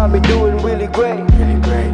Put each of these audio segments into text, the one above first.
I've been doing really great.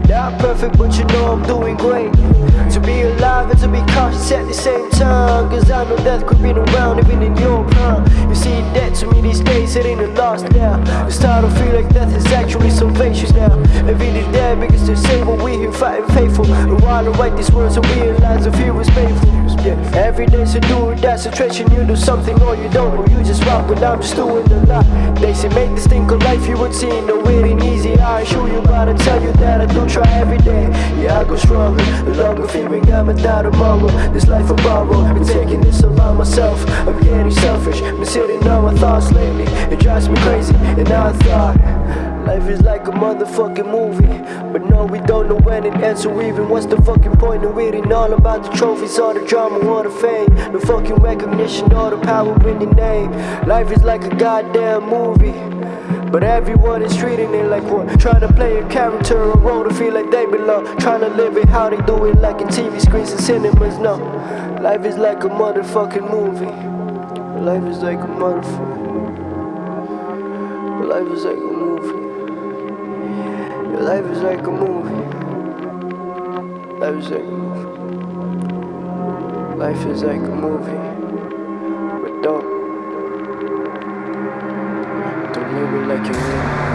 Not perfect, but you know I'm doing great. To be alive and to be cautious at the same time. Cause I know death creeping around even in your prime. You see, death to me these days, it ain't a loss now. It's starting to feel like death is actually salvation now. Every day dead because they say what we here fighting faithful. And while I write these words, I realize the fear is painful. Yeah, every day's a do or die situation. You do something or you don't, or you just rock. But I'm just doing a lot. They say make this thing of life you would see. No, it ain't easy. I assure you, but I tell you that I do try every day. Yeah, I go stronger. No longer fearing I'm a die tomorrow. This life I borrow. Been taking this all on myself. I'm getting selfish. Been sitting on my thoughts lately. It drives me crazy. And now I thought. Life is like a motherfucking movie But no, we don't know when it ends So even what's the fucking point of reading all about the trophies All the drama all the fame The fucking recognition all the power in your name Life is like a goddamn movie but everyone is treating it like one Trying to play a character or role to feel like they belong. Trying to live it how they do it like in TV screens and cinemas No, life is like a motherfucking movie. Life is like a motherfucking Life is like a movie. Your life is like a movie. Life is like a movie. Life is like a movie It like you will